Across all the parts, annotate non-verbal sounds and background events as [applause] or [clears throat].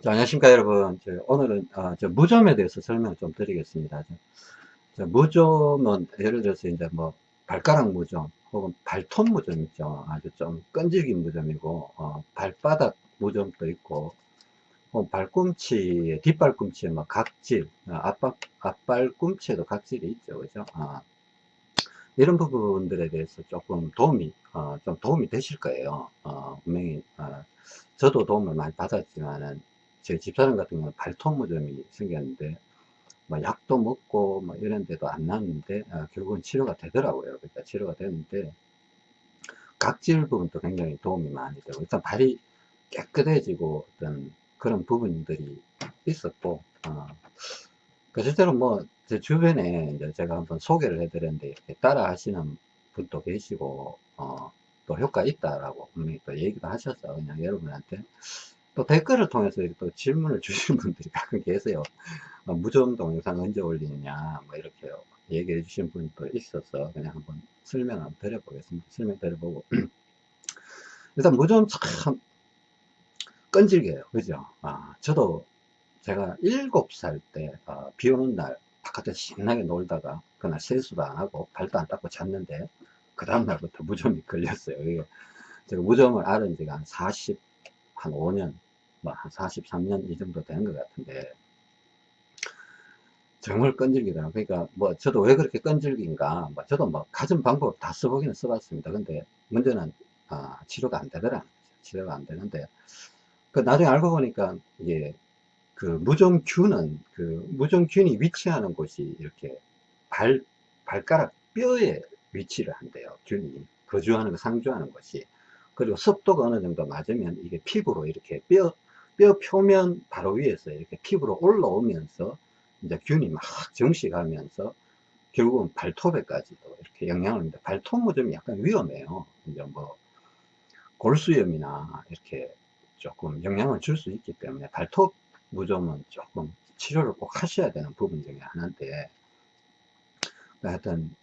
자, 안녕하십니까 여러분. 저, 오늘은 어, 저 무좀에 대해서 설명을 좀 드리겠습니다. 저, 저 무좀은 예를 들어서 이제 뭐 발가락 무좀 혹은 발톱 무좀 있죠. 아주 좀 끈질긴 무좀이고 어, 발바닥 무좀도 있고 혹은 발꿈치에 뒷발꿈치에 뭐 각질 어, 앞발, 앞발꿈치에도 각질이 있죠. 그죠? 어, 이런 부분들에 대해서 조금 도움이 어, 좀 도움이 되실 거예요. 어, 분명히 어, 저도 도움을 많이 받았지만은 제 집사람 같은 경우는 발톱무좀이 생겼는데 뭐 약도 먹고 뭐 이런 데도 안 났는데 어, 결국은 치료가 되더라고요. 그러니까 치료가 되는데 각질 부분도 굉장히 도움이 많이 되고 일단 발이 깨끗해지고 어떤 그런 부분들이 있었고 어, 그 실제로 뭐 제 주변에 이제 제가 한번 소개를 해드렸는데 따라 하시는 분도 계시고 어, 또 효과 있다라고 분명히 또 얘기도 하셨어 그냥 여러분한테 또 댓글을 통해서 또 질문을 [laughs] 주시는 분들이 가끔 계세요. 어, 무좀 동영상 언제 올리느냐, 뭐 이렇게 얘기해 주신 분도 있어서 그냥 한번 설명 한번 드려보겠습니다. 설명 드려보고. [clears throat] 일단 무좀 참 끈질겨요. 그죠? 아, 저도 제가 7살 때, 어, 비 오는 날 바깥에 신나게 놀다가 그날 세수도 안 하고 발도 안 닦고 잤는데 그 다음날부터 무좀이 걸렸어요. 이게 제가 무좀을 알은 지가 한 40, 한 5년 뭐 한 43년 이 정도 되는 것 같은데 정말 끈질기더라고요. 그러니까 뭐 저도 왜 그렇게 끈질긴가 뭐 저도 뭐 가진 방법 다 써보기는 써봤습니다. 근데 문제는 아, 치료가 안 되더라. 치료가 안 되는데 그 나중에 알고 보니까 이게 그 무좀균은 그 무좀균이 위치하는 곳이 이렇게 발 발가락 뼈에 위치를 한대요. 균이 거주하는 거 상주하는 것이 그리고 습도가 어느 정도 맞으면 이게 피부로 이렇게 뼈 뼈 표면 바로 위에서 이렇게 피부로 올라오면서 이제 균이 막 정식하면서 결국은 발톱에까지도 이렇게 영향을 줍니다. 발톱 무좀이 약간 위험해요. 이제 뭐 골수염이나 이렇게 조금 영향을 줄 수 있기 때문에 발톱 무좀은 조금 치료를 꼭 하셔야 되는 부분 중에 하나인데 하여튼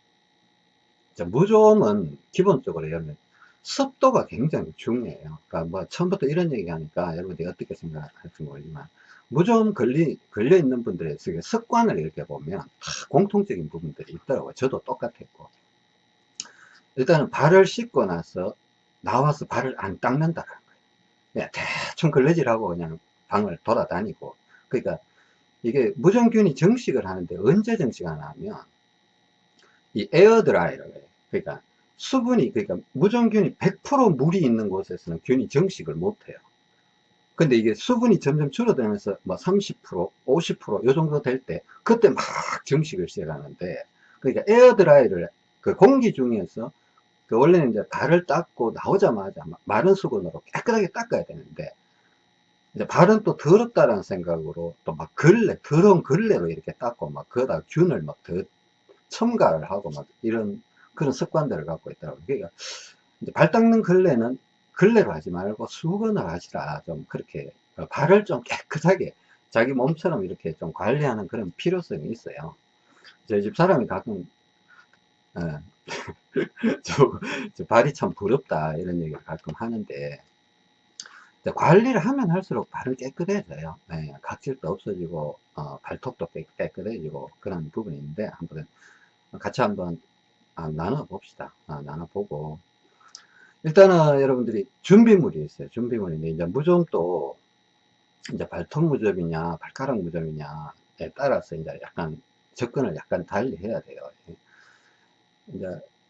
무좀은 기본적으로 여러분 습도가 굉장히 중요해요. 그러니까 뭐 처음부터 이런 얘기 하니까 여러분들이 어떻게 생각할지 모르지만 무좀 걸리, 걸려 있는 분들의 습관을 이렇게 보면 공통적인 부분들이 있더라고요. 저도 똑같았고. 일단은 발을 씻고 나서 나와서 발을 안 닦는다는 거예요. 그냥 대충 걸레질하고 그냥 방을 돌아다니고. 그러니까 이게 무좀균이 증식을 하는데 언제 증식하나 하면 이 air dry를 해요. 그러니까 수분이 그러니까 무좀균이 100% 물이 있는 곳에서는 균이 증식을 못해요. 근데 이게 수분이 점점 줄어들면서 뭐 30%, 50%요 정도 될 때 그때 막 증식을 시작하는데 그러니까 air dry를 그 공기 중에서 그 원래는 이제 발을 닦고 나오자마자 마른 수건으로 깨끗하게 닦아야 되는데 이제 발은 또 더럽다라는 생각으로 또 막 걸레, 더러운 걸레로 이렇게 닦고 막 거기다 균을 막 더 첨가를 하고 막 이런 그런 습관들을 갖고 있더라고요. 그러니까 발 닦는 걸레는 걸레로 하지 말고 수건을 하시라 좀 그렇게 어, 발을 좀 깨끗하게 자기 몸처럼 이렇게 좀 관리하는 그런 필요성이 있어요. 저희 집 사람이 가끔 어, [laughs] 저, 저 발이 참 부럽다 이런 얘기를 가끔 하는데 관리를 하면 할수록 발은 깨끗해져요. 네, 각질도 없어지고 어, 발톱도 깨끗해지고 그런 부분이 있는데 한번 같이 한번 아, 나눠봅시다. 아, 나눠보고. 일단은 여러분들이 준비물이 있어요. 준비물인데, 이제 무좀도, 이제 발톱 무좀이냐, 발가락 무좀이냐에 따라서 이제 약간 접근을 약간 달리 해야 돼요. 이제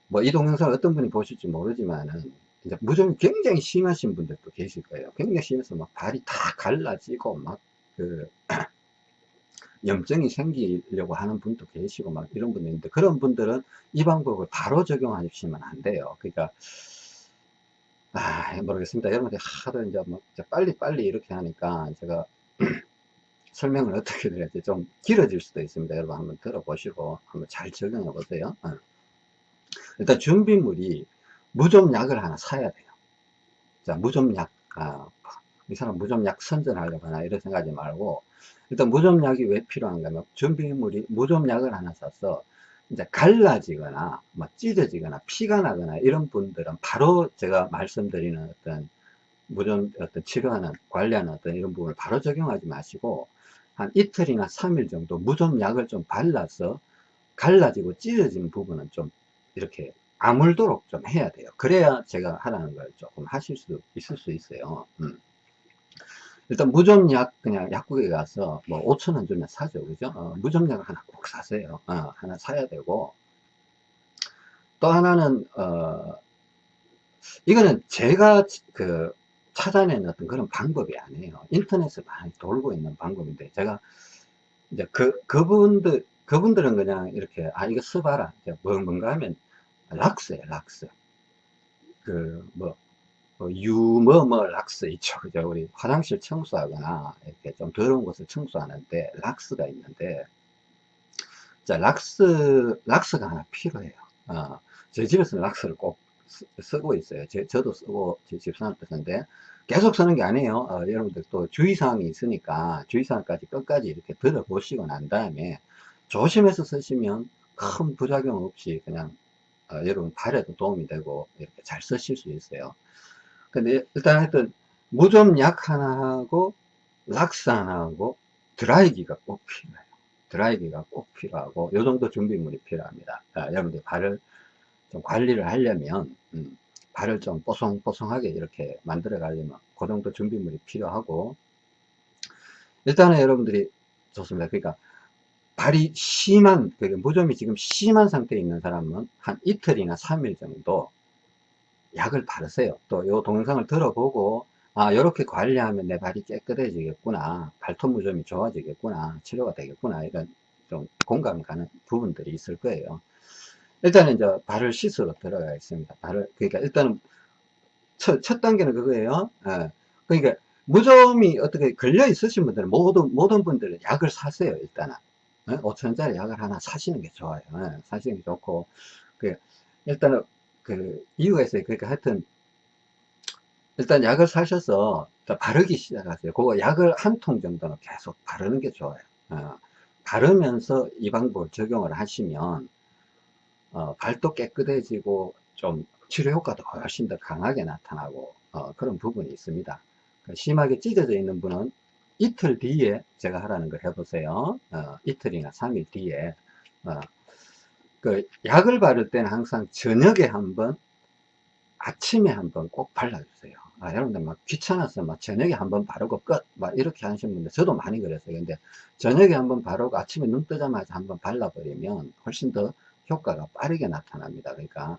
뭐 이 동영상 어떤 분이 보실지 모르지만은, 이제 무좀이 굉장히 심하신 분들도 계실 거예요. 굉장히 심해서 막 발이 다 갈라지고 막 그, [clears throat] 염증이 생기려고 하는 분도 계시고 막 이런 분도 있는데 그런 분들은 이 방법을 바로 적용하시면 안 돼요. 그러니까 아 모르겠습니다. 여러분들 하도 이제 뭐 빨리 빨리 이렇게 하니까 제가 [clears throat] 설명을 어떻게 드려야지 좀 길어질 수도 있습니다. 여러분 한번 들어보시고 한번 잘 적용해 보세요. 어. 일단 준비물이 무좀약을 하나 사야 돼요. 자 무좀약 아, 이 사람 무좀약 선전하려고 하나 이런 생각하지 말고 일단 무좀약이 왜 필요한가 하면 준비물이 무좀약을 하나 사서 이제 갈라지거나 뭐 찢어지거나 피가 나거나 이런 분들은 바로 제가 말씀드리는 어떤 무좀 어떤 치료하는 관리하는 어떤 이런 부분을 바로 적용하지 마시고 한 이틀이나 3일 정도 무좀 약을 좀 발라서 갈라지고 찢어진 부분은 좀 이렇게 아물도록 좀 해야 돼요. 그래야 제가 하라는 걸 조금 하실 수 있을 수 있어요. 음. 일단 무좀약 그냥 약국에 가서 뭐 5천원 주면 사죠. 그죠? 어, 무좀약을 하나 꼭 사세요. 어, 하나 사야 되고 또 하나는 어, 이거는 제가 그 찾아낸 어떤 그런 방법이 아니에요. 인터넷에 많이 돌고 있는 방법인데 제가 이제 그 그분들 그분들은 그냥 이렇게 아 이거 써봐라. 뭐 뭔가 하면 락스예요, 락스. 그뭐 뭐 유머 뭐 락스 있죠. 그죠? 우리 화장실 청소하거나 이렇게 좀 더러운 곳을 청소하는데 락스가 있는데 자 락스 락스가 하나 필요해요. 어, 제 집에서는 락스를 꼭 쓰, 고 있어요. 제, 저도 쓰고 제 집사람도 쓰는데 계속 쓰는 게 아니에요. 어, 여러분들 또 주의사항이 있으니까 주의사항까지 끝까지 이렇게 들어보시고 난 다음에 조심해서 쓰시면 큰 부작용 없이 그냥 어, 여러분 발에도 도움이 되고 이렇게 잘 쓰실 수 있어요. 근데 일단 하여튼 무좀약 하나 하고 락스 하나 하고 드라이기가 꼭 필요해요. 드라이기가 꼭 필요하고 요 정도 준비물이 필요합니다. 자, 여러분들 발을 좀 관리를 하려면 음, 발을 좀 뽀송뽀송하게 이렇게 만들어 가려면 그 정도 준비물이 필요하고 일단은 여러분들이 좋습니다. 그러니까 발이 심한 그 무좀이 지금 심한 상태에 있는 사람은 한 이틀이나 3일 정도 약을 바르세요. 또 요 동영상을 들어보고 아 이렇게 관리하면 내 발이 깨끗해지겠구나 발톱 무좀이 좋아지겠구나 치료가 되겠구나 이런 좀 공감 가는 부분들이 있을 거예요. 일단은 이제 발을 씻으러 들어가겠습니다. 발을 그러니까 일단은 첫, 첫 단계는 그거예요. 예. 그러니까 무좀이 어떻게 걸려 있으신 분들은 모든 모든 분들은 약을 사세요 일단은 예? 5천원짜리 약을 하나 사시는 게 좋아요. 예. 사시는 게 좋고 그 일단은 그 이유가 있어요. 그러니까 하여튼 일단 약을 사셔서 바르기 시작하세요. 그거 약을 한 통 정도는 계속 바르는 게 좋아요. 어, 바르면서 이 방법을 적용을 하시면 어, 발도 깨끗해지고 좀 치료 효과도 훨씬 더 강하게 나타나고 어, 그런 부분이 있습니다. 그 심하게 찢어져 있는 분은 이틀 뒤에 제가 하라는 걸 해보세요. 어, 이틀이나 3일 뒤에 어, 그 약을 바를 때는 항상 저녁에 한 번 아침에 한 번 꼭 발라주세요. 아, 여러분들 막 귀찮아서 막 저녁에 한 번 바르고 끝, 막 이렇게 하시는 분들 저도 많이 그랬어요. 근데 저녁에 한 번 바르고 아침에 눈 뜨자마자 한 번 발라버리면 훨씬 더 효과가 빠르게 나타납니다. 그러니까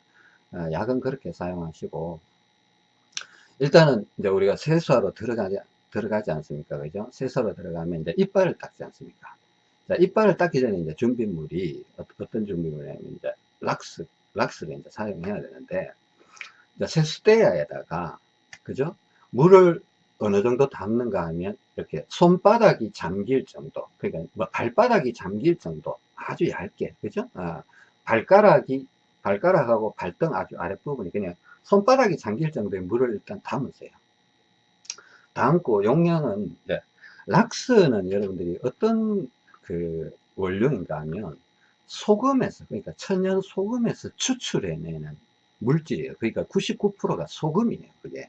어, 약은 그렇게 사용하시고 일단은 이제 우리가 세수하러 들어가지 들어가지 않습니까? 그죠? 세수하러 들어가면 이제 이빨을 닦지 않습니까? 자, 이빨을 닦기 전에 이제 준비물이 어떤 준비물이냐면 이제 락스 락스를 이제 사용해야 되는데 세수대야에다가 그죠? 물을 어느 정도 담는가 하면 이렇게 손바닥이 잠길 정도 그러니까 뭐 발바닥이 잠길 정도 아주 얇게 그죠? 아, 발가락이 발가락하고 발등 아주 아랫부분이 그냥 손바닥이 잠길 정도의 물을 일단 담으세요 담고 용량은 네. 락스는 여러분들이 어떤 그 원료인가 하면 소금에서 그러니까 천연 소금에서 추출해내는 물질이에요. 그러니까 99%가 소금이에요 그게.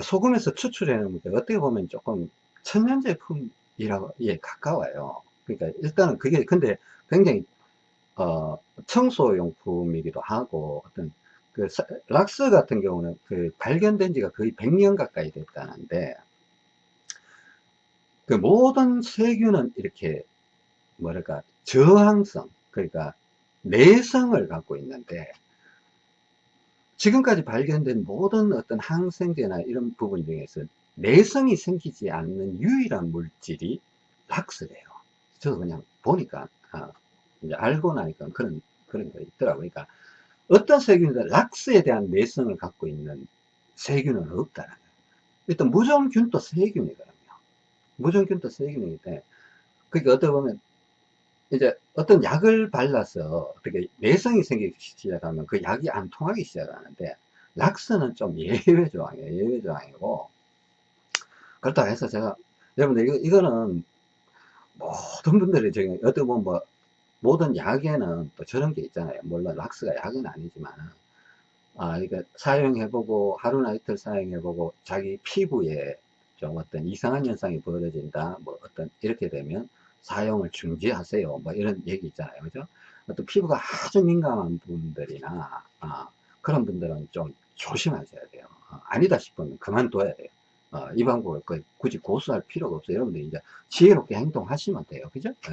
소금에서 추출해내는 게 어떻게 보면 조금 천연 제품이라고 예 가까워요. 그러니까 일단은 그게 근데 굉장히 어, 청소용품이기도 하고 어떤 그 락스 같은 경우는 그 발견된 지가 거의 100년 가까이 됐다는데 그 모든 세균은 이렇게 뭐랄까 저항성 그러니까 내성을 갖고 있는데 지금까지 발견된 모든 어떤 항생제나 이런 부분 중에서 내성이 생기지 않는 유일한 물질이 락스래요. 저도 그냥 보니까 아, 이제 알고 나니까 그런, 그런 거 있더라고요. 그러니까 어떤 세균이든 락스에 대한 내성을 갖고 있는 세균은 없다는 거예요. 일단 무정균도 세균이거든요. 무정균도 세균이기 때문에 그러니까 어떻게 보면 이제 어떤 약을 발라서 어떻게 내성이 생기기 시작하면 그 약이 안 통하기 시작하는데 락스는 좀 예외 조항이에요. 예외 조항이고 그렇다고 해서 제가 여러분들 이거, 이거는 모든 분들이 지금 어떻게 보면 뭐 모든 약에는 또 저런 게 있잖아요. 물론 락스가 약은 아니지만 아, 이게 사용해보고 하루나 이틀 사용해보고 자기 피부에 좀 어떤 이상한 현상이 벌어진다. 뭐 어떤 이렇게 되면 사용을 중지하세요. 뭐 이런 얘기 있잖아요. 그죠? 어떤 피부가 아주 민감한 분들이나 아, 그런 분들은 좀 조심하셔야 돼요. 어, 아니다 싶으면 그만둬야 돼요. 어, 이 방법을 굳이 고수할 필요가 없어요. 여러분들 이제 지혜롭게 행동하시면 돼요. 그죠? 예.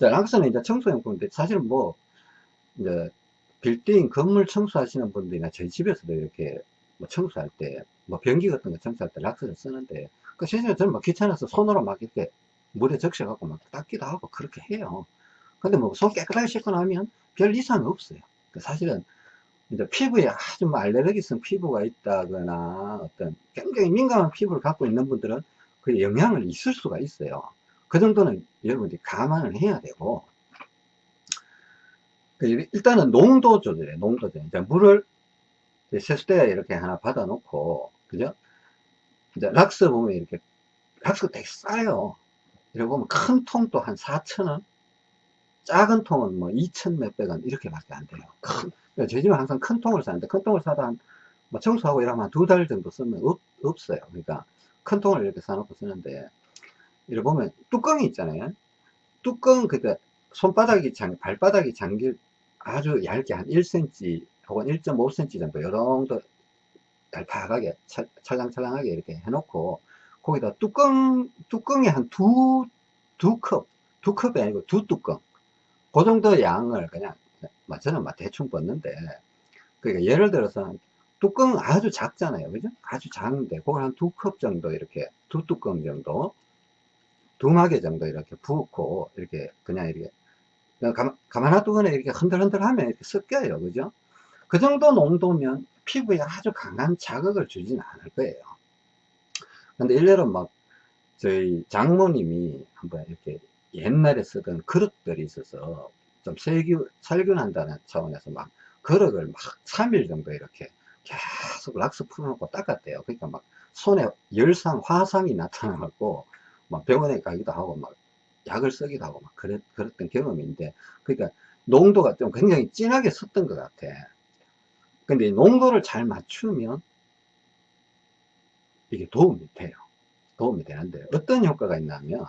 자, 락스는 이제 청소용품인데 사실은 뭐 이제 빌딩 건물 청소하시는 분들이나 저희 집에서도 이렇게 뭐 청소할 때, 뭐 변기 같은 거 청소할 때 락스를 쓰는데, 그 실제로 저는 막 귀찮아서 손으로 막 이렇게 물에 적셔갖고 막 닦기도 하고 그렇게 해요. 근데 뭐 손 깨끗하게 씻고 나면 별 이상 없어요. 그 사실은 이제 피부에 아주 뭐 알레르기성 피부가 있다거나 어떤 굉장히 민감한 피부를 갖고 있는 분들은 그 영향을 있을 수가 있어요. 그 정도는 여러분들이 감안을 해야 되고, 그 일단은 농도 조절에 농도 조절. 물을 세수대에 이렇게 하나 받아 놓고, 그죠? 이제 락스 보면 이렇게, 락스가 되게 싸요. 이렇게 보면 큰 통도 한 4,000원, 작은 통은 뭐 2천 몇백 원 이렇게 밖에 안 돼요. 큰, 저희 집은 항상 큰 통을 사는데 큰 통을 사다 한, 뭐 청소하고 이러면 두달 정도 쓰면 없, 없어요. 그러니까 큰 통을 이렇게 사놓고 쓰는데, 이렇게 보면 뚜껑이 있잖아요. 뚜껑, 그니까 손바닥이 장, 발바닥이 잠길 아주 얇게 한 1cm 혹은 1.5cm 정도 요 정도 얄팍하게 찰랑찰랑하게 이렇게 해놓고 거기다 뚜껑 뚜껑에 한 두 두 컵 두 컵이 아니고 두 뚜껑 그 정도 양을 그냥 뭐 저는 막 대충 뻗는데 그러니까 예를 들어서 뚜껑 아주 작잖아요 그죠 아주 작은데 그걸 한 두 컵 정도 이렇게 두 뚜껑 정도 두 마개 정도 이렇게 붓고 이렇게 그냥 이렇게 가만, 가만 놔두거나 이렇게 흔들흔들 하면 이렇게 섞여요. 그죠? 그 정도 농도면 피부에 아주 강한 자극을 주지는 않을 거예요. 근데 일례로 막 저희 장모님이 한번 이렇게 옛날에 쓰던 그릇들이 있어서 좀 살균, 살균한다는 차원에서 막 그릇을 막 3일 정도 이렇게 계속 락스 풀어놓고 닦았대요. 그러니까 막 손에 열상, 화상이 나타나고 막 병원에 가기도 하고 막 약을 쓰기도 하고 막 그랬, 그랬던 경험인데 그러니까 농도가 좀 굉장히 진하게 섰던 것 같아 근데 농도를 잘 맞추면 이게 도움이 돼요 도움이 되는데 어떤 효과가 있냐면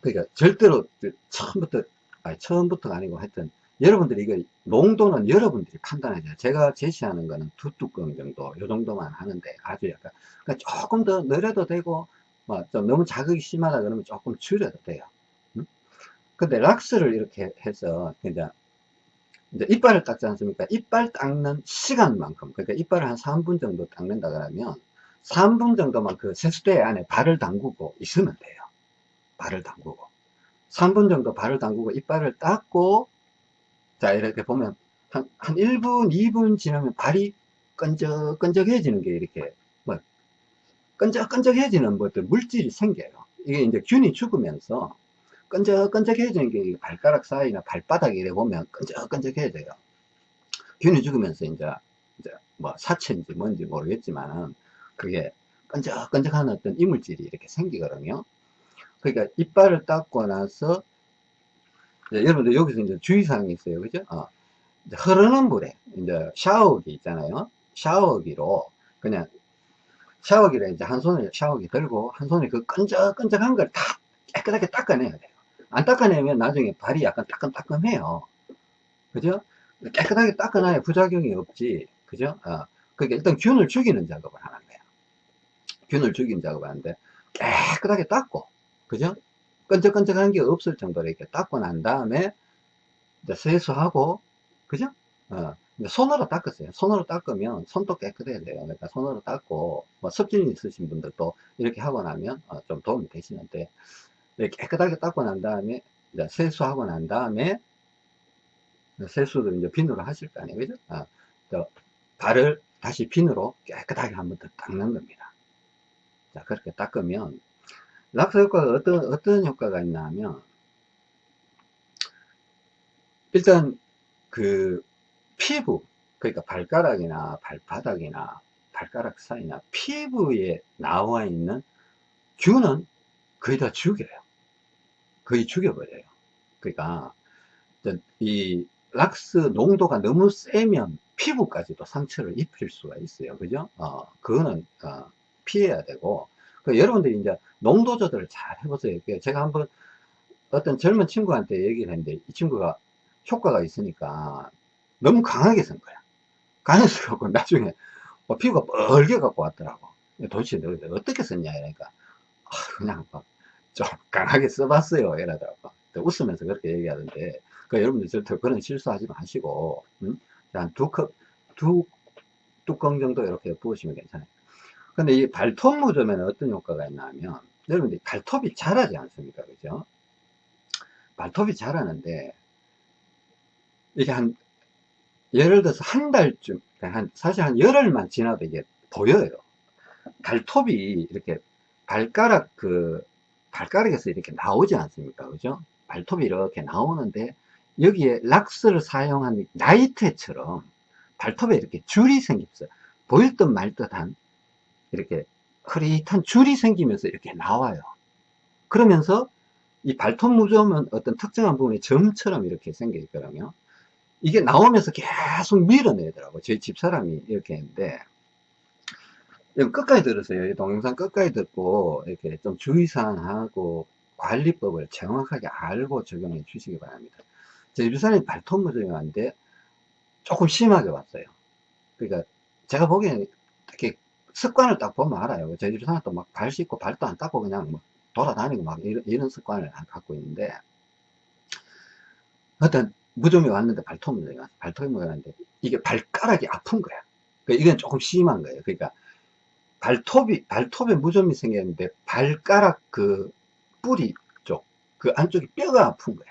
그러니까 절대로 처음부터 아니 처음부터가 아니고 하여튼 여러분들이 이거 농도는 여러분들이 판단하죠 제가 제시하는 거는 두 뚜껑 정도 요 정도만 하는데 아주 약간 그러니까 조금 더 늘려도 되고 뭐좀 너무 자극이 심하다 그러면 조금 줄여도 돼요. 음? 근데 락스를 이렇게 해서 이제 이제 이빨을 닦지 않습니까? 이빨 닦는 시간만큼 그러니까 이빨을 한 3분 정도 닦는다 그러면 3분 정도만 그 세수대 안에 발을 담그고 있으면 돼요. 발을 담그고 3분 정도 발을 담그고 이빨을 닦고 자 이렇게 보면 한, 한 1분 2분 지나면 발이 끈적끈적해지는 게 이렇게 끈적끈적해지는 뭐 어떤 물질이 생겨요. 이게 이제 균이 죽으면서 끈적끈적해지는 게 발가락 사이나 발바닥에 이래 보면 끈적끈적해져요. 균이 죽으면서 이제, 이제 뭐 사체인지 뭔지 모르겠지만 그게 끈적끈적한 어떤 이물질이 이렇게 생기거든요. 그러니까 이빨을 닦고 나서 여러분들 여기서 이제 주의사항이 있어요. 그죠? 어. 흐르는 물에 이제 샤워기 있잖아요. 샤워기로 그냥 샤워기를 이제 한 손에 샤워기 들고 한 손에 그 끈적끈적한 걸 다 깨끗하게 닦아내야 돼요. 안 닦아내면 나중에 발이 약간 따끔따끔해요. 그죠? 깨끗하게 닦아놔야 부작용이 없지. 그죠? 어. 그러니까 일단 균을 죽이는 작업을 하는 거예요. 균을 죽이는 작업을 하는데 깨끗하게 닦고, 그죠? 끈적끈적한 게 없을 정도로 이렇게 닦고 난 다음에 이제 세수하고, 그죠? 어. 손으로 닦으세요. 손으로 닦으면 손도 깨끗해야 돼요. 그러니까 손으로 닦고 뭐 습진 있으신 분들도 이렇게 하고 나면 어, 좀 도움이 되시는데 깨끗하게 닦고 난 다음에 이제 세수하고 난 다음에 세수를 이제 비누로 하실 거 아니에요. 그죠? 어, 발을 다시 비누로 깨끗하게 한 번 더 닦는 겁니다. 자, 그렇게 닦으면 락스 효과가 어떤, 어떤 효과가 있나 하면 일단 그 피부 그러니까 발가락이나 발바닥이나 발가락 사이나 피부에 나와 있는 균은 거의 다 죽여요 거의 죽여버려요 그러니까 이 락스 농도가 너무 세면 피부까지도 상처를 입힐 수가 있어요. 그죠? 어, 그거는, 어, 피해야 되고. 그 여러분들이 이제 농도 조절을 잘 해보세요. 그 제가 한번 어떤 젊은 친구한테 얘기를 했는데 이 친구가 효과가 있으니까 너무 강하게 쓴 거야. 강해서 갖고 [laughs] 나중에 어, 피부가 뻘게 갖고 왔더라고. 도대체 너 어떻게 썼냐 이러니까 아, 그냥 막 좀 강하게 써봤어요 이러더라고. 웃으면서 그렇게 얘기하던데 그 여러분들 절대 그런 실수하지 마시고 음? 한두 컵, 두 뚜껑 정도 이렇게 부으시면 괜찮아요. 근데 이 발톱 묻으면 어떤 효과가 있나 하면 여러분들 발톱이 자라지 않습니까? 그죠? 발톱이 자라는데 이게 한 예를 들어서 한 달쯤 한 사실 한 열흘만 지나도 이게 보여요 발톱이 이렇게 발가락 그 발가락에서 이렇게 나오지 않습니까? 그죠? 발톱이 이렇게 나오는데 여기에 락스를 사용한 나이테처럼 발톱에 이렇게 줄이 생겼어요. 보일 듯 말 듯한 이렇게 흐릿한 줄이 생기면서 이렇게 나와요. 그러면서 이 발톱 무좀은 어떤 특정한 부분에 점처럼 이렇게 생겨 있거든요 이게 나오면서 계속 밀어내더라고. 저희 집사람이 이렇게 했는데 끝까지 들으세요. 동영상 끝까지 듣고 이렇게 좀 주의사항하고 관리법을 정확하게 알고 적용해 주시기 바랍니다. 저희 집사람이 발톱 무좀이었는데 조금 심하게 왔어요. 그러니까 제가 보기에는 특히 습관을 딱 보면 알아요. 저희 집사람도 막발 씻고 발도 안 닦고 그냥 뭐 돌아다니고 막 이런, 이런 습관을 갖고 있는데 어떤 무좀이 왔는데 발톱 무좀이 왔어 발톱이 왔는데 이게 발가락이 아픈 거야. 그러니까 이건 조금 심한 거예요. 그러니까 발톱이 발톱에 무좀이 생겼는데 발가락 그 뿌리 쪽 그 안쪽에 뼈가 아픈 거야.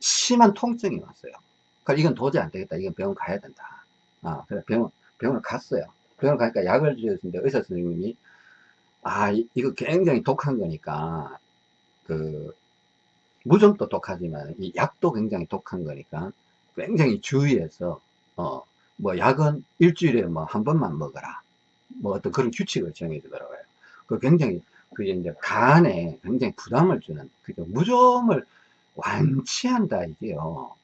심한 통증이 왔어요. 그러니까 이건 도저히 안 되겠다. 이건 병원 가야 된다. 아 그래 병원 병원을 갔어요. 병원 가니까 약을 주셨는데 의사 선생님이 아 이거 굉장히 독한 거니까 그 무좀도 독하지만 이 약도 굉장히 독한 거니까 굉장히 주의해서 어 뭐 약은 일주일에 뭐 한 번만 먹어라 뭐 어떤 그런 규칙을 정해 주더라고요. 그 굉장히 그게 이제 간에 굉장히 부담을 주는 그러니까 무좀을 완치한다 이게요.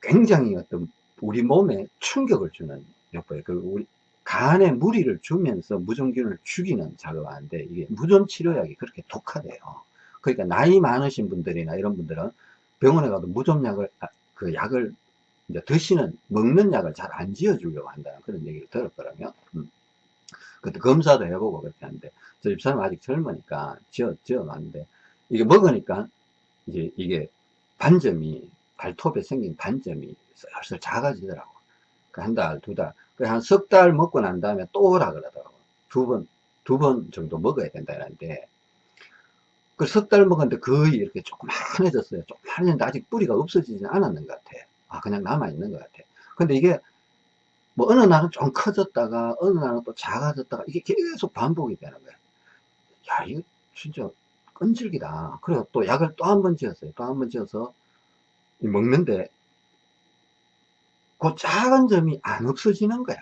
굉장히 어떤 우리 몸에 충격을 주는 역할 그 우리 간에 무리를 주면서 무좀균을 죽이는 작업을 하는데 이게 무좀 치료약이 그렇게 독하대요. 그러니까 나이 많으신 분들이나 이런 분들은 병원에 가도 무좀약을 아, 그 약을 이제 드시는 먹는 약을 잘 안 지어 주려고 한다는 그런 얘기를 들었거든요. 음. 그때 검사도 해보고 그렇게 하는데 저 집사람 아직 젊으니까 지어 지어 놨는데 이게 먹으니까 이제 이게 반점이 발톱에 생긴 반점이 슬슬 작아지더라고 그한 달, 두 달, 그한석 달 먹고 난 다음에 또 오라 그러더라고. 두 번, 두 번 정도 먹어야 된다는데, 그 석 달 먹었는데 거의 이렇게 조그만해졌어요. 조그만해졌는데 아직 뿌리가 없어지진 않았는 것 같아. 아, 그냥 남아있는 것 같아. 근데 이게, 뭐, 어느 날은 좀 커졌다가, 어느 날은 또 작아졌다가, 이게 계속 반복이 되는 거야. 야, 이거 진짜 끈질기다. 그래서 또 약을 또 한 번 지었어요. 또 한 번 지어서, 먹는데, 그 작은 점이 안 없어지는 거야.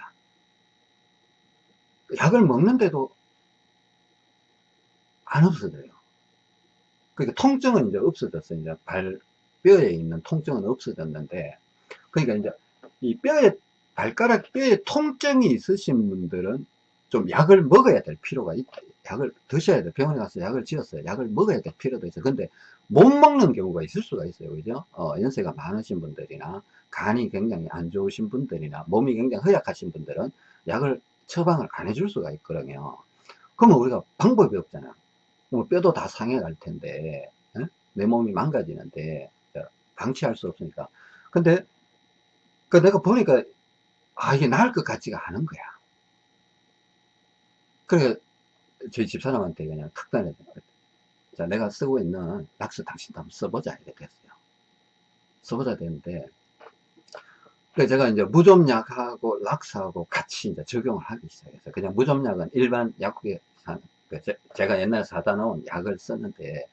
약을 먹는데도 안 없어져요. 그러니까 통증은 이제 없어졌어요. 이제 발, 뼈에 있는 통증은 없어졌는데, 그러니까 이제 이 뼈에, 발가락 뼈에 통증이 있으신 분들은 좀 약을 먹어야 될 필요가 있다. 약을 드셔야 돼. 병원에 가서 약을 지었어요. 약을 먹어야 될 필요도 있어요. 근데 못 먹는 경우가 있을 수가 있어요. 그죠? 어, 연세가 많으신 분들이나 간이 굉장히 안 좋으신 분들이나 몸이 굉장히 허약하신 분들은 약을 처방을 안 해줄 수가 있거든요. 그러면 우리가 방법이 없잖아. 뭐 뼈도 다 상해 갈 텐데, 에? 내 몸이 망가지는데, 방치할 수 없으니까. 근데, 그 내가 보니까, 아, 이게 나을 것 같지가 않은 거야. 그래, 저희 집사람한테 그냥 특단해 자, 내가 쓰고 있는 락스 당신도 한번 써보자. 이렇게 됐어요. 써보자 되는데, 그래서 제가 이제 무좀약하고 락스하고 같이 이제 적용을 하기 시작했어요. 그냥 무좀약은 일반 약국에 산, 그 제가 옛날에 사다 놓은 약을 썼는데,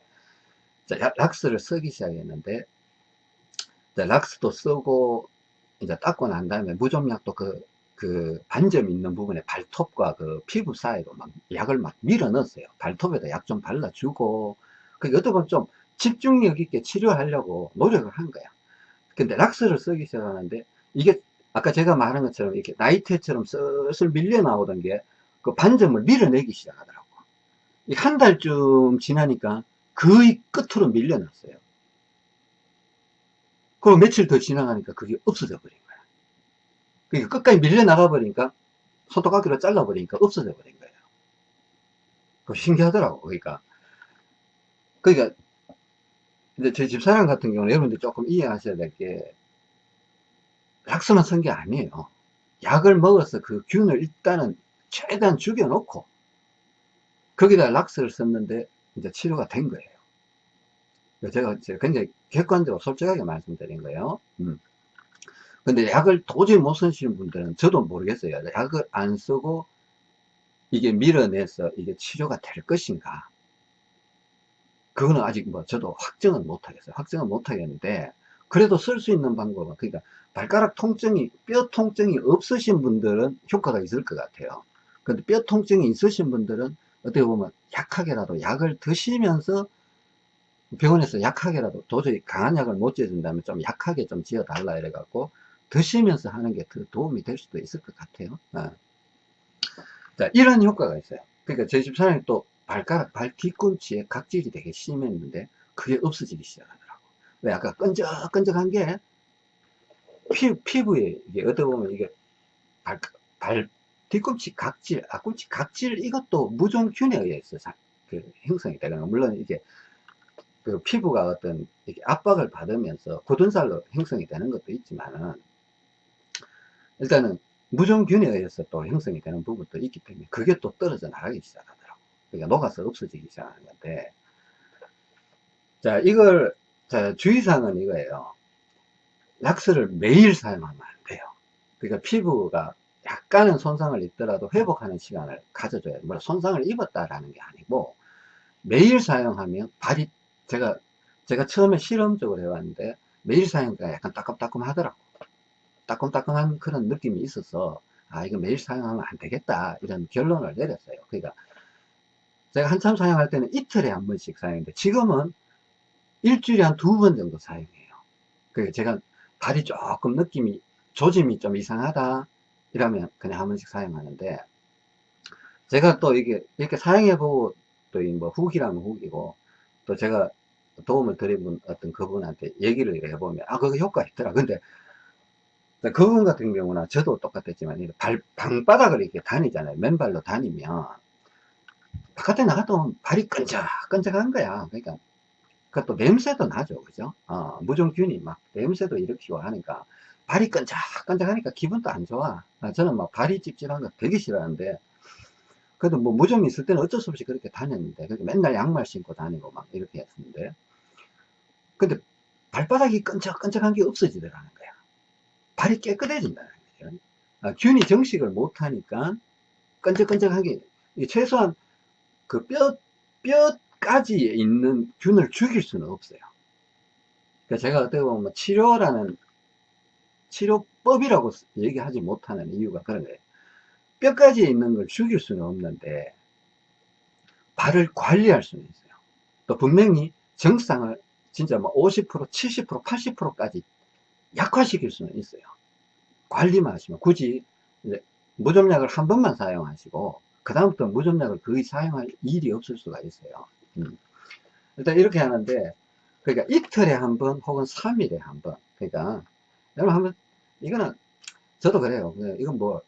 락스를 쓰기 시작했는데, 락스도 쓰고, 이제 닦고 난 다음에 무좀약도 그, 그 반점 있는 부분에 발톱과 그 피부 사이로 막 약을 막 밀어 넣었어요. 발톱에다 약 좀 발라주고, 그 어떻게 보면 좀 집중력 있게 치료하려고 노력을 한 거야. 근데 락스를 쓰기 시작하는데 이게 아까 제가 말한 것처럼 이렇게 나이테처럼 슬슬 밀려 나오던 게 그 반점을 밀어내기 시작하더라고. 한 달쯤 지나니까 거의 끝으로 밀려났어요. 그리고 며칠 더 지나가니까 그게 없어져 버린 거야. 그러니까 끝까지 밀려나가 버리니까 손톱깎이로 잘라 버리니까 없어져 버린 거예요. 그 신기하더라고. 그러니까. 그러니까, 이제 제 집사람 같은 경우는 여러분들 조금 이해하셔야 될 게, 락스만 쓴게 아니에요. 약을 먹어서 그 균을 일단은 최대한 죽여놓고, 거기다 락스를 썼는데, 이제 치료가 된 거예요. 제가 굉장히 객관적으로 솔직하게 말씀드린 거예요. 음. 근데 약을 도저히 못 쓰시는 분들은 저도 모르겠어요. 약을 안 쓰고 이게 밀어내서 이게 치료가 될 것인가. 그거는 아직 뭐 저도 확정은 못 하겠어요. 확정은 못 하겠는데 그래도 쓸 수 있는 방법은 그러니까 발가락 통증이 뼈 통증이 없으신 분들은 효과가 있을 것 같아요. 근데 뼈 통증이 있으신 분들은 어떻게 보면 약하게라도 약을 드시면서 병원에서 약하게라도 도저히 강한 약을 못 지어준다면 좀 약하게 좀 지어달라 이래갖고 드시면서 하는 게 더 도움이 될 수도 있을 것 같아요. 어. 자, 이런 효과가 있어요. 그러니까 제 집사람이 또 발가락, 발 뒤꿈치에 각질이 되게 심했는데 그게 없어지기 시작하더라고. 왜 아까 끈적끈적한 게 피, 피부에 이게 어떻게 보면 이게 발, 발 뒤꿈치 각질, 앞꿈치 각질 이것도 무좀균에 의해서 그 형성이 되거든요. 물론 이게 그 피부가 어떤 압박을 받으면서 굳은 살로 형성이 되는 것도 있지만은 일단은 무좀균에 의해서 또 형성이 되는 부분도 있기 때문에 그게 또 떨어져 나가기 시작하더라고. 그러니까 녹아서 없어지기 시작하는 건데 자 이걸 자 주의사항은 이거예요. 락스를 매일 사용하면 안 돼요. 그러니까 피부가 약간은 손상을 입더라도 회복하는 시간을 가져줘야 돼요. 손상을 입었다라는 게 아니고 매일 사용하면 발이 제가 제가 처음에 실험적으로 해봤는데 매일 사용하니까 약간 따끔따끔 하더라고. 따끔따끔한 그런 느낌이 있어서 아 이거 매일 사용하면 안 되겠다 이런 결론을 내렸어요. 그러니까 제가 한참 사용할 때는 이틀에 한 번씩 사용했는데 지금은 일주일에 한 두 번 정도 사용해요. 그러니까 제가 발이 조금 느낌이 조짐이 좀 이상하다 이러면 그냥 한 번씩 사용하는데 제가 또 이게 이렇게 사용해 보고 또뭐 후기라면 후기고 또 제가 도움을 드린 어떤 그분한테 얘기를 해보면 아 그거 효과 있더라. 근데 그분 같은 경우는 저도 똑같았지만 발 방바닥을 이렇게 다니잖아요. 맨발로 다니면 바깥에 나가도 발이 끈적끈적한 거야. 그러니까 그것도 냄새도 나죠. 그죠? 어, 무좀균이 막 냄새도 일으키고 하니까 발이 끈적끈적하니까 기분도 안 좋아. 아, 저는 막 발이 찝찝한 거 되게 싫어하는데 그래도 뭐 무좀이 있을 때는 어쩔 수 없이 그렇게 다녔는데 그렇게 맨날 양말 신고 다니고 막 이렇게 했었는데 근데 발바닥이 끈적끈적한 게 없어지더라는 거야. 발이 깨끗해진다는 거죠. 아, 균이 정식을 못하니까 끈적끈적한 게 최소한 그 뼈, 뼈까지 있는 균을 죽일 수는 없어요. 그러니까 제가 어떻게 보면 치료라는 치료법이라고 얘기하지 못하는 이유가 그런 거예요. 뼈까지 있는 걸 죽일 수는 없는데 발을 관리할 수는 있어요. 또 분명히 정상을 진짜 뭐 50%, 70%, 80%까지 약화시킬 수는 있어요. 관리만 하시면 굳이 무좀약을 한 번만 사용하시고 그 다음부터 무좀약을 거의 사용할 일이 없을 수가 있어요. 음. 일단 이렇게 하는데 그러니까 이틀에 한 번 혹은 3일에 한 번 그러니까 여러분 한번 이거는 저도 그래요. 이건 뭐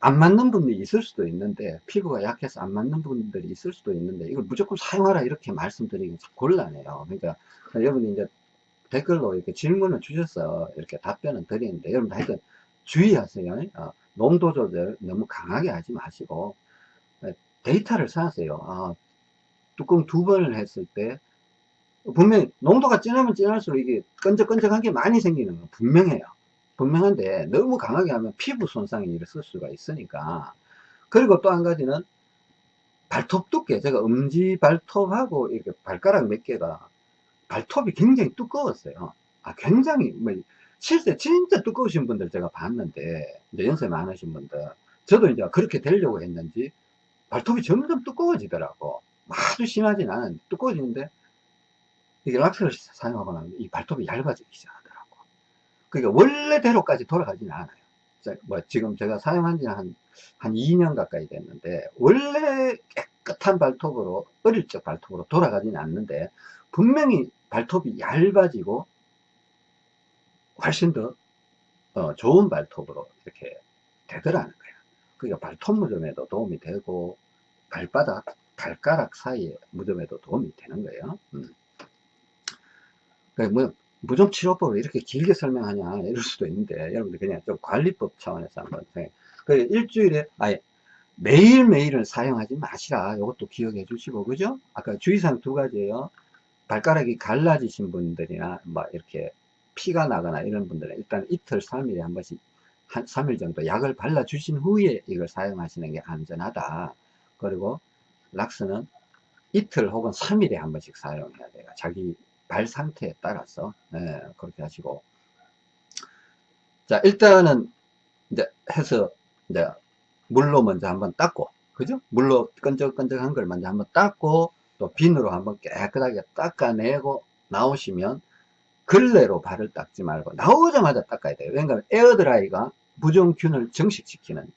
안 맞는 분이 있을 수도 있는데 피부가 약해서 안 맞는 분들이 있을 수도 있는데 이걸 무조건 사용하라 이렇게 말씀드리기 곤란해요. 그러니까 여러분이 이제 댓글로 이렇게 질문을 주셔서 이렇게 답변을 드리는데 여러분 하여튼 주의하세요. 어, 농도 조절 너무 강하게 하지 마시고 어, 데이터를 쌓으세요. 아, 뚜껑 두 번을 했을 때 분명히 농도가 진하면 진할수록 이게 끈적끈적한 게 많이 생기는 건 분명해요. 분명한데 너무 강하게 하면 피부 손상이 일어설 수가 있으니까 그리고 또 한 가지는 발톱 두께 제가 엄지 발톱하고 이렇게 발가락 몇 개가 발톱이 굉장히 두꺼웠어요. 아, 굉장히, 뭐, 실제 진짜 두꺼우신 분들 제가 봤는데, 이제 연세 많으신 분들, 저도 이제 그렇게 되려고 했는지, 발톱이 점점 두꺼워지더라고. 아주 심하진 않은데, 두꺼워지는데, 이게 락스를 사용하고 나면 이 발톱이 얇아지기 시작하더라고. 그러니까 원래대로까지 돌아가지는 않아요. 뭐 지금 제가 사용한 지 한, 한 2년 가까이 됐는데, 원래 깨끗한 발톱으로, 어릴 적 발톱으로 돌아가지는 않는데, 분명히 발톱이 얇아지고, 훨씬 더, 어, 좋은 발톱으로 이렇게 되더라는 거예요. 그러니까 발톱 무좀에도 도움이 되고, 발바닥, 발가락 사이에 무좀에도 도움이 되는 거예요. 음. 그러니까 뭐, 무좀 치료법을 이렇게 길게 설명하냐 이럴 수도 있는데 여러분들 그냥 좀 관리법 차원에서 한번 그 일주일에 아예 매일매일은 사용하지 마시라. 이것도 기억해 주시고 그죠? 아까 주의사항 두 가지예요. 발가락이 갈라지신 분들이나 뭐 이렇게 피가 나거나 이런 분들은 일단 이틀 3일에 한 번씩 한 3일 정도 약을 발라 주신 후에 이걸 사용하시는 게 안전하다. 그리고 락스는 이틀 혹은 3일에 한 번씩 사용해야 돼요. 자기 발 상태에 따라서 네, 그렇게 하시고. 자 일단은 이제 해서 이제 물로 먼저 한번 닦고 그죠? 물로 끈적끈적한 걸 먼저 한번 닦고 또 비누로 한번 깨끗하게 닦아내고 나오시면 걸레로 발을 닦지 말고 나오자마자 닦아야 돼요. 왜냐하면 air dry가 무좀균을 증식시키는